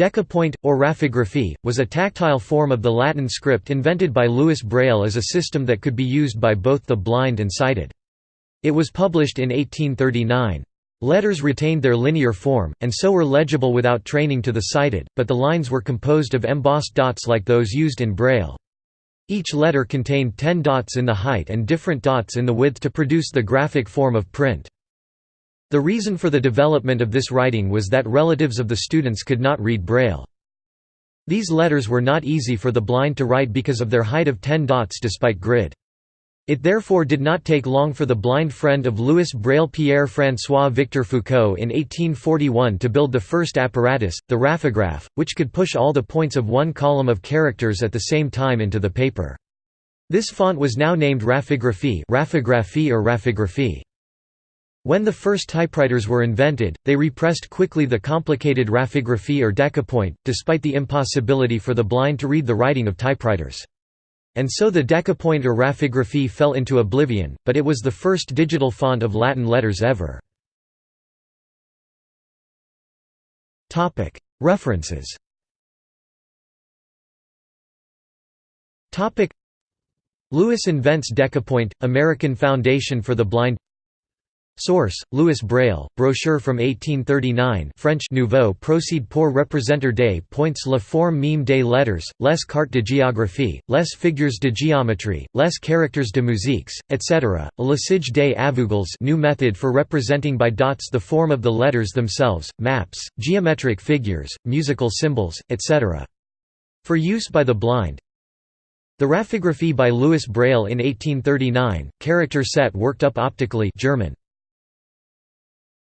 Decapoint, or raphigraphy, was a tactile form of the Latin script invented by Louis Braille as a system that could be used by both the blind and sighted. It was published in 1839. Letters retained their linear form, and so were legible without training to the sighted, but the lines were composed of embossed dots like those used in Braille. Each letter contained ten dots in the height and different dots in the width to produce the graphic form of print. The reason for the development of this writing was that relatives of the students could not read Braille. These letters were not easy for the blind to write because of their height of 10 dots despite grid. It therefore did not take long for the blind friend of Louis Braille Pierre-François Victor Foucault in 1841 to build the first apparatus, the raphograph, which could push all the points of one column of characters at the same time into the paper. This font was now named raphigraphy, raphigraphy or raphigraphy. When the first typewriters were invented, they repressed quickly the complicated raphigraphy or decapoint, despite the impossibility for the blind to read the writing of typewriters. And so the decapoint or raphigraphy fell into oblivion, but it was the first digital font of Latin letters ever. References Louis invents decapoint, American Foundation for the Blind Source: Louis Braille, brochure from 1839 French Nouveau procède pour représenter des points la forme mime des lettres, les cartes de géographie, les figures de géométrie, les characters de musiques, etc. Le L'usage des aveugles new method for representing by dots the form of the letters themselves, maps, geometric figures, musical symbols, etc. For use by the blind, the raphigraphy by Louis Braille in 1839, character set worked up optically German,